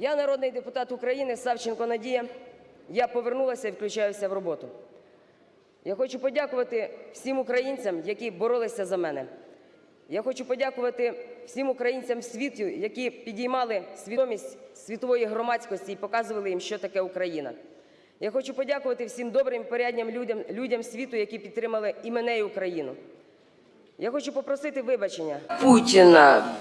Я народний депутат України Савченко Надія. Я повернулася і включаюся в роботу. Я хочу подякувати всім українцям, які боролися за мене. Я хочу подякувати всім українцям світу, які підіймали свідомість світової громадськості і показували їм, що таке Україна. Я хочу подякувати всім добрим, порядним людям, людям світу, які підтримали і мене, і Україну. Я хочу попросити вибачення Путіна,